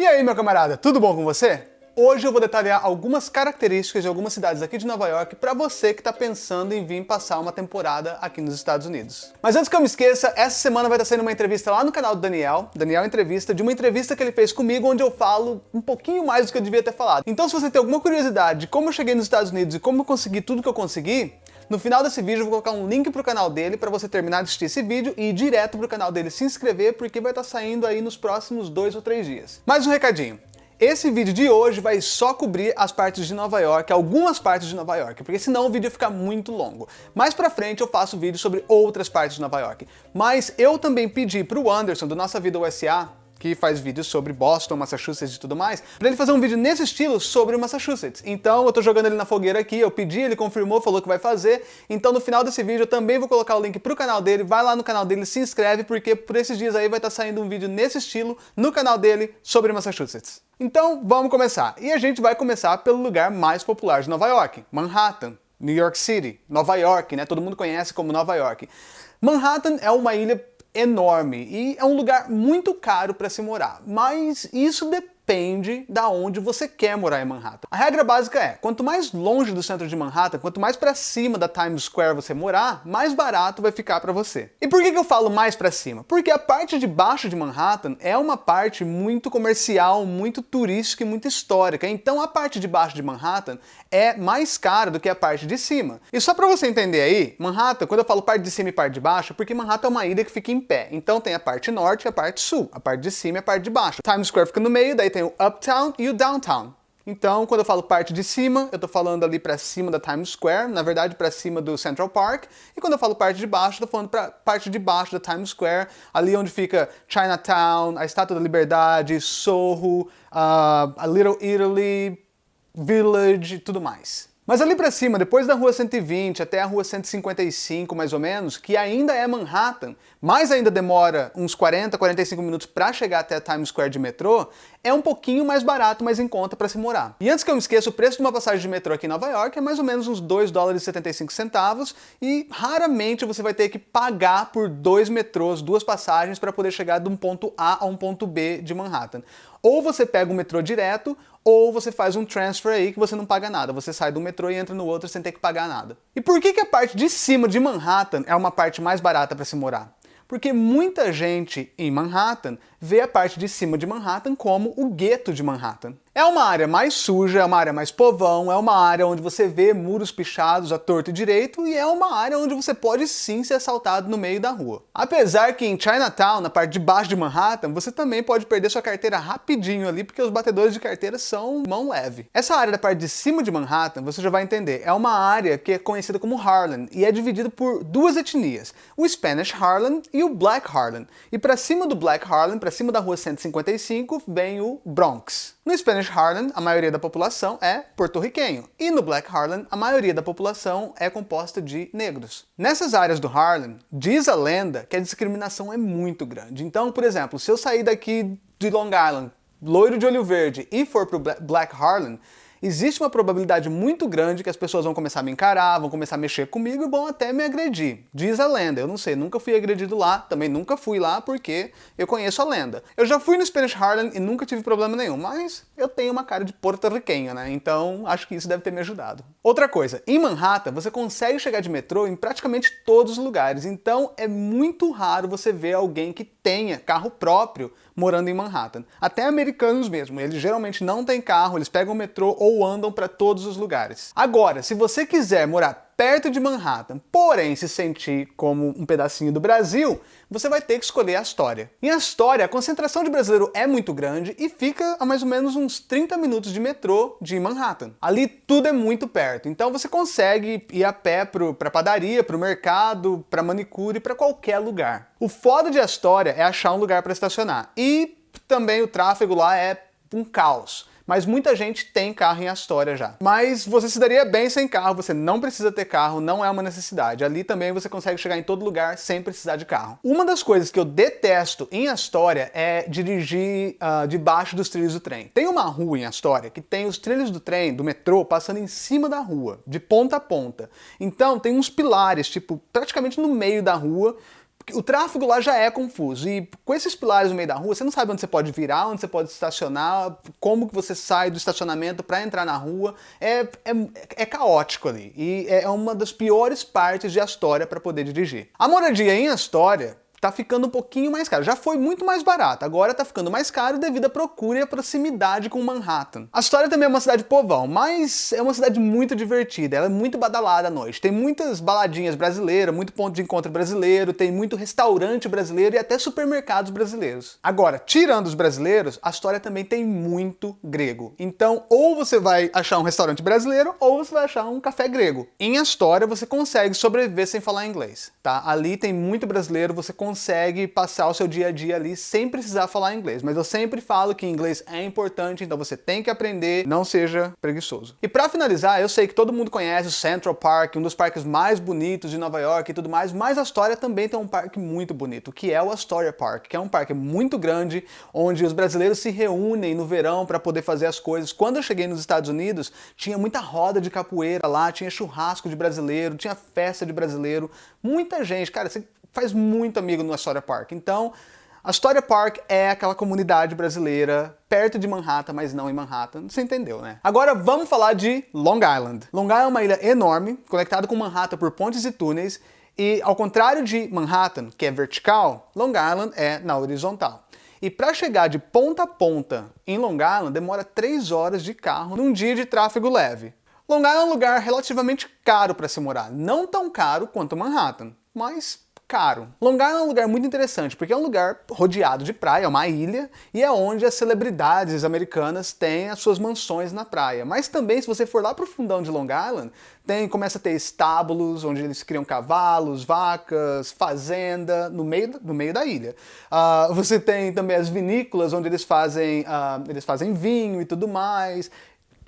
E aí, meu camarada, tudo bom com você? Hoje eu vou detalhar algumas características de algumas cidades aqui de Nova York para você que está pensando em vir passar uma temporada aqui nos Estados Unidos. Mas antes que eu me esqueça, essa semana vai estar sendo uma entrevista lá no canal do Daniel, Daniel Entrevista, de uma entrevista que ele fez comigo onde eu falo um pouquinho mais do que eu devia ter falado. Então se você tem alguma curiosidade de como eu cheguei nos Estados Unidos e como eu consegui tudo que eu consegui, no final desse vídeo eu vou colocar um link pro canal dele para você terminar de assistir esse vídeo e ir direto pro canal dele se inscrever, porque vai estar saindo aí nos próximos dois ou três dias. Mais um recadinho. Esse vídeo de hoje vai só cobrir as partes de Nova York, algumas partes de Nova York, porque senão o vídeo fica muito longo. Mais pra frente eu faço vídeo sobre outras partes de Nova York. Mas eu também pedi pro Anderson, do Nossa Vida USA, que faz vídeos sobre Boston, Massachusetts e tudo mais, pra ele fazer um vídeo nesse estilo sobre Massachusetts. Então eu tô jogando ele na fogueira aqui, eu pedi, ele confirmou, falou que vai fazer, então no final desse vídeo eu também vou colocar o link pro canal dele, vai lá no canal dele, se inscreve, porque por esses dias aí vai estar tá saindo um vídeo nesse estilo no canal dele sobre Massachusetts. Então vamos começar. E a gente vai começar pelo lugar mais popular de Nova York, Manhattan, New York City, Nova York, né? Todo mundo conhece como Nova York. Manhattan é uma ilha enorme. E é um lugar muito caro para se morar, mas isso depende depende da onde você quer morar em Manhattan. A regra básica é, quanto mais longe do centro de Manhattan, quanto mais para cima da Times Square você morar, mais barato vai ficar para você. E por que, que eu falo mais para cima? Porque a parte de baixo de Manhattan é uma parte muito comercial, muito turística e muito histórica, então a parte de baixo de Manhattan é mais cara do que a parte de cima. E só para você entender aí, Manhattan, quando eu falo parte de cima e parte de baixo, é porque Manhattan é uma ilha que fica em pé, então tem a parte norte e a parte sul, a parte de cima e a parte de baixo. Times Square fica no meio, daí tem tem o uptown e o downtown. Então, quando eu falo parte de cima, eu estou falando ali para cima da Times Square, na verdade para cima do Central Park. E quando eu falo parte de baixo, estou falando para parte de baixo da Times Square, ali onde fica Chinatown, a Estátua da Liberdade, Soho, uh, a Little Italy, Village e tudo mais. Mas ali para cima, depois da rua 120 até a rua 155 mais ou menos, que ainda é Manhattan, mas ainda demora uns 40, 45 minutos para chegar até a Times Square de metrô, é um pouquinho mais barato, mais em conta para se morar. E antes que eu me esqueça, o preço de uma passagem de metrô aqui em Nova York é mais ou menos uns 2 dólares e 75 centavos e raramente você vai ter que pagar por dois metrôs, duas passagens para poder chegar de um ponto A a um ponto B de Manhattan. Ou você pega o metrô direto, ou você faz um transfer aí que você não paga nada. Você sai do metrô e entra no outro sem ter que pagar nada. E por que, que a parte de cima de Manhattan é uma parte mais barata para se morar? Porque muita gente em Manhattan vê a parte de cima de Manhattan como o gueto de Manhattan. É uma área mais suja, é uma área mais povão, é uma área onde você vê muros pichados a torto e direito e é uma área onde você pode sim ser assaltado no meio da rua. Apesar que em Chinatown, na parte de baixo de Manhattan, você também pode perder sua carteira rapidinho ali porque os batedores de carteira são mão leve. Essa área da parte de cima de Manhattan, você já vai entender, é uma área que é conhecida como Harlem e é dividida por duas etnias, o Spanish Harlem e o Black Harlem. E para cima do Black Harlem, para cima da rua 155, vem o Bronx. No Spanish Harlem, a maioria da população é porto-riquenho, e no Black Harlem, a maioria da população é composta de negros. Nessas áreas do Harlem, diz a lenda que a discriminação é muito grande. Então, por exemplo, se eu sair daqui de Long Island, loiro de olho verde, e for pro Black Harlem, existe uma probabilidade muito grande que as pessoas vão começar a me encarar, vão começar a mexer comigo e vão até me agredir. Diz a lenda, eu não sei, nunca fui agredido lá, também nunca fui lá porque eu conheço a lenda. Eu já fui no Spanish Harlem e nunca tive problema nenhum, mas eu tenho uma cara de porto-riquenho, né? Então acho que isso deve ter me ajudado. Outra coisa, em Manhattan você consegue chegar de metrô em praticamente todos os lugares, então é muito raro você ver alguém que tenha carro próprio morando em Manhattan. Até americanos mesmo, eles geralmente não têm carro, eles pegam o metrô ou andam para todos os lugares. Agora, se você quiser morar perto de Manhattan, porém se sentir como um pedacinho do Brasil, você vai ter que escolher a Astoria. Em Astoria, a concentração de brasileiro é muito grande e fica a mais ou menos uns 30 minutos de metrô de Manhattan. Ali tudo é muito perto, então você consegue ir a pé para padaria, para o mercado, para manicure, para qualquer lugar. O foda de Astoria é achar um lugar para estacionar e também o tráfego lá é um caos mas muita gente tem carro em Astoria já. Mas você se daria bem sem carro, você não precisa ter carro, não é uma necessidade. Ali também você consegue chegar em todo lugar sem precisar de carro. Uma das coisas que eu detesto em Astoria é dirigir uh, debaixo dos trilhos do trem. Tem uma rua em Astoria que tem os trilhos do trem, do metrô, passando em cima da rua, de ponta a ponta. Então tem uns pilares, tipo, praticamente no meio da rua, o tráfego lá já é confuso e com esses pilares no meio da rua, você não sabe onde você pode virar, onde você pode estacionar, como que você sai do estacionamento para entrar na rua. É, é, é, caótico ali e é uma das piores partes de Astoria para poder dirigir. A moradia em Astoria tá ficando um pouquinho mais caro. Já foi muito mais barato, agora tá ficando mais caro devido à procura e à proximidade com Manhattan. A história também é uma cidade povão, mas é uma cidade muito divertida, ela é muito badalada à noite. Tem muitas baladinhas brasileiras, muito ponto de encontro brasileiro, tem muito restaurante brasileiro e até supermercados brasileiros. Agora, tirando os brasileiros, a história também tem muito grego. Então, ou você vai achar um restaurante brasileiro, ou você vai achar um café grego. Em Astoria, você consegue sobreviver sem falar inglês, tá? Ali tem muito brasileiro, você consegue consegue passar o seu dia a dia ali sem precisar falar inglês. Mas eu sempre falo que inglês é importante, então você tem que aprender, não seja preguiçoso. E para finalizar, eu sei que todo mundo conhece o Central Park, um dos parques mais bonitos de Nova York e tudo mais, mas a Astoria também tem um parque muito bonito, que é o Astoria Park, que é um parque muito grande, onde os brasileiros se reúnem no verão para poder fazer as coisas. Quando eu cheguei nos Estados Unidos, tinha muita roda de capoeira lá, tinha churrasco de brasileiro, tinha festa de brasileiro, muita gente. Cara, você faz muito amigo no Astoria Park. Então, Astoria Park é aquela comunidade brasileira perto de Manhattan, mas não em Manhattan. Você entendeu, né? Agora vamos falar de Long Island. Long Island é uma ilha enorme, conectada com Manhattan por pontes e túneis, e ao contrário de Manhattan, que é vertical, Long Island é na horizontal. E para chegar de ponta a ponta em Long Island demora 3 horas de carro num dia de tráfego leve. Long Island é um lugar relativamente caro para se morar, não tão caro quanto Manhattan, mas caro. Long Island é um lugar muito interessante, porque é um lugar rodeado de praia, é uma ilha, e é onde as celebridades americanas têm as suas mansões na praia. Mas também, se você for lá pro fundão de Long Island, tem, começa a ter estábulos, onde eles criam cavalos, vacas, fazenda, no meio, no meio da ilha. Uh, você tem também as vinícolas, onde eles fazem, uh, eles fazem vinho e tudo mais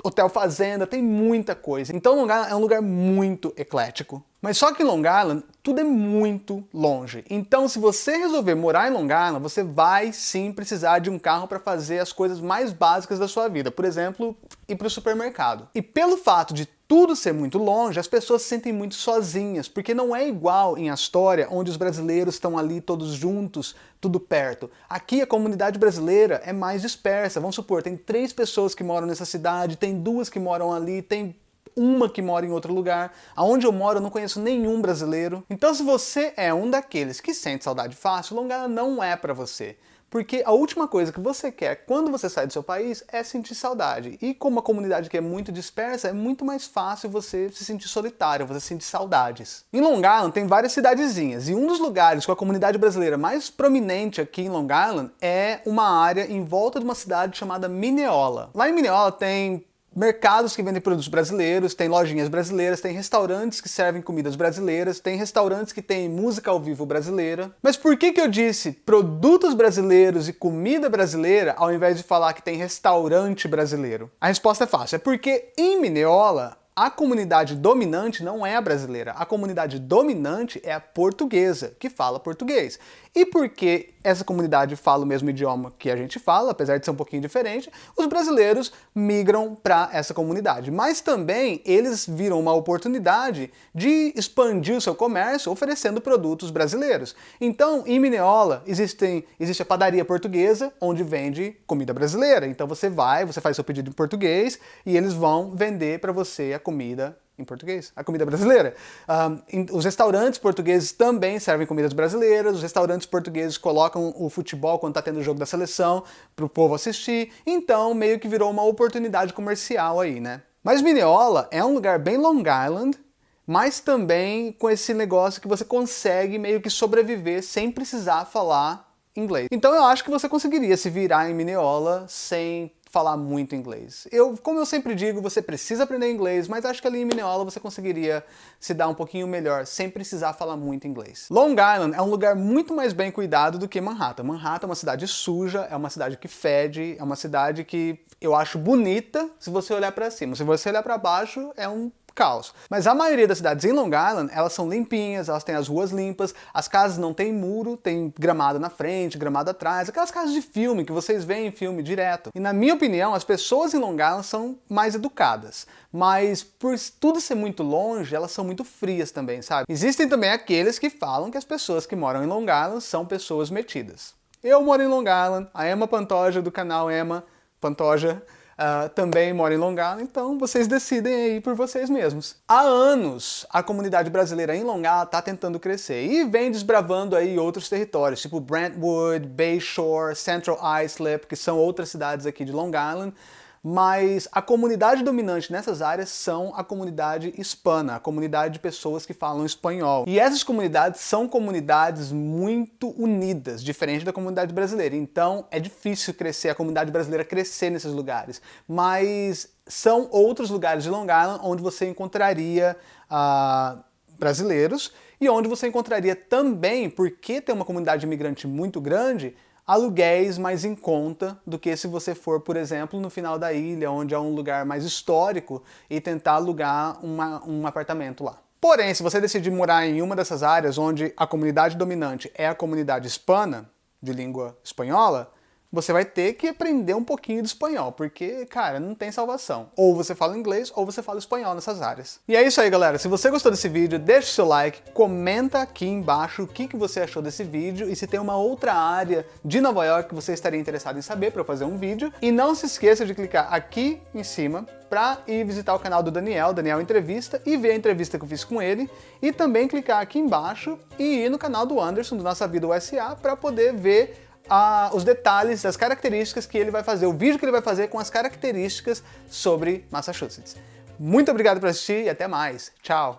hotel fazenda, tem muita coisa. Então Long Island é um lugar muito eclético. Mas só que em Long Island, tudo é muito longe. Então se você resolver morar em Long Island, você vai sim precisar de um carro para fazer as coisas mais básicas da sua vida. Por exemplo, ir para o supermercado. E pelo fato de tudo ser muito longe, as pessoas se sentem muito sozinhas, porque não é igual em Astoria, onde os brasileiros estão ali todos juntos, tudo perto. Aqui a comunidade brasileira é mais dispersa. Vamos supor, tem três pessoas que moram nessa cidade, tem duas que moram ali, tem uma que mora em outro lugar. Aonde eu moro eu não conheço nenhum brasileiro. Então se você é um daqueles que sente saudade fácil, Longana não é para você. Porque a última coisa que você quer quando você sai do seu país é sentir saudade. E como a comunidade que é muito dispersa, é muito mais fácil você se sentir solitário, você sentir saudades. Em Long Island tem várias cidadezinhas, e um dos lugares com a comunidade brasileira mais prominente aqui em Long Island é uma área em volta de uma cidade chamada Mineola. Lá em Mineola tem mercados que vendem produtos brasileiros, tem lojinhas brasileiras, tem restaurantes que servem comidas brasileiras, tem restaurantes que têm música ao vivo brasileira. Mas por que que eu disse produtos brasileiros e comida brasileira ao invés de falar que tem restaurante brasileiro? A resposta é fácil, é porque em Mineola a comunidade dominante não é a brasileira, a comunidade dominante é a portuguesa, que fala português. E porque essa comunidade fala o mesmo idioma que a gente fala, apesar de ser um pouquinho diferente, os brasileiros migram para essa comunidade. Mas também eles viram uma oportunidade de expandir o seu comércio oferecendo produtos brasileiros. Então, em Mineola, existem, existe a padaria portuguesa, onde vende comida brasileira. Então você vai, você faz seu pedido em português e eles vão vender para você a comida em português, a comida brasileira. Um, os restaurantes portugueses também servem comidas brasileiras, os restaurantes portugueses colocam o futebol quando está tendo o jogo da seleção para o povo assistir, então meio que virou uma oportunidade comercial aí, né? Mas Mineola é um lugar bem Long Island, mas também com esse negócio que você consegue meio que sobreviver sem precisar falar inglês. Então eu acho que você conseguiria se virar em Mineola sem falar muito inglês. Eu, como eu sempre digo, você precisa aprender inglês, mas acho que ali em Mineola você conseguiria se dar um pouquinho melhor, sem precisar falar muito inglês. Long Island é um lugar muito mais bem cuidado do que Manhattan. Manhattan é uma cidade suja, é uma cidade que fede, é uma cidade que eu acho bonita se você olhar para cima. Se você olhar para baixo, é um caos. Mas a maioria das cidades em Long Island, elas são limpinhas, elas têm as ruas limpas, as casas não têm muro, tem gramado na frente, gramado atrás, aquelas casas de filme que vocês veem em filme direto. E na minha opinião, as pessoas em Long Island são mais educadas, mas por tudo ser muito longe, elas são muito frias também, sabe? Existem também aqueles que falam que as pessoas que moram em Long Island são pessoas metidas. Eu moro em Long Island, a Emma Pantoja do canal Emma Pantoja Uh, também mora em Long Island, então vocês decidem aí por vocês mesmos. Há anos, a comunidade brasileira em Long Island está tentando crescer e vem desbravando aí outros territórios, tipo Brentwood, Bayshore, Central Islip, que são outras cidades aqui de Long Island, mas a comunidade dominante nessas áreas são a comunidade hispana, a comunidade de pessoas que falam espanhol. E essas comunidades são comunidades muito unidas, diferente da comunidade brasileira. Então é difícil crescer, a comunidade brasileira crescer nesses lugares. Mas são outros lugares de Long Island onde você encontraria uh, brasileiros e onde você encontraria também, porque tem uma comunidade imigrante muito grande, aluguéis mais em conta do que se você for, por exemplo, no final da ilha, onde é um lugar mais histórico, e tentar alugar uma, um apartamento lá. Porém, se você decidir morar em uma dessas áreas onde a comunidade dominante é a comunidade hispana, de língua espanhola, você vai ter que aprender um pouquinho de espanhol, porque, cara, não tem salvação. Ou você fala inglês, ou você fala espanhol nessas áreas. E é isso aí, galera. Se você gostou desse vídeo, deixa o seu like, comenta aqui embaixo o que, que você achou desse vídeo e se tem uma outra área de Nova York que você estaria interessado em saber para fazer um vídeo. E não se esqueça de clicar aqui em cima para ir visitar o canal do Daniel, Daniel Entrevista, e ver a entrevista que eu fiz com ele, e também clicar aqui embaixo e ir no canal do Anderson, do Nossa Vida USA, para poder ver a, os detalhes, as características que ele vai fazer, o vídeo que ele vai fazer com as características sobre Massachusetts. Muito obrigado por assistir e até mais. Tchau!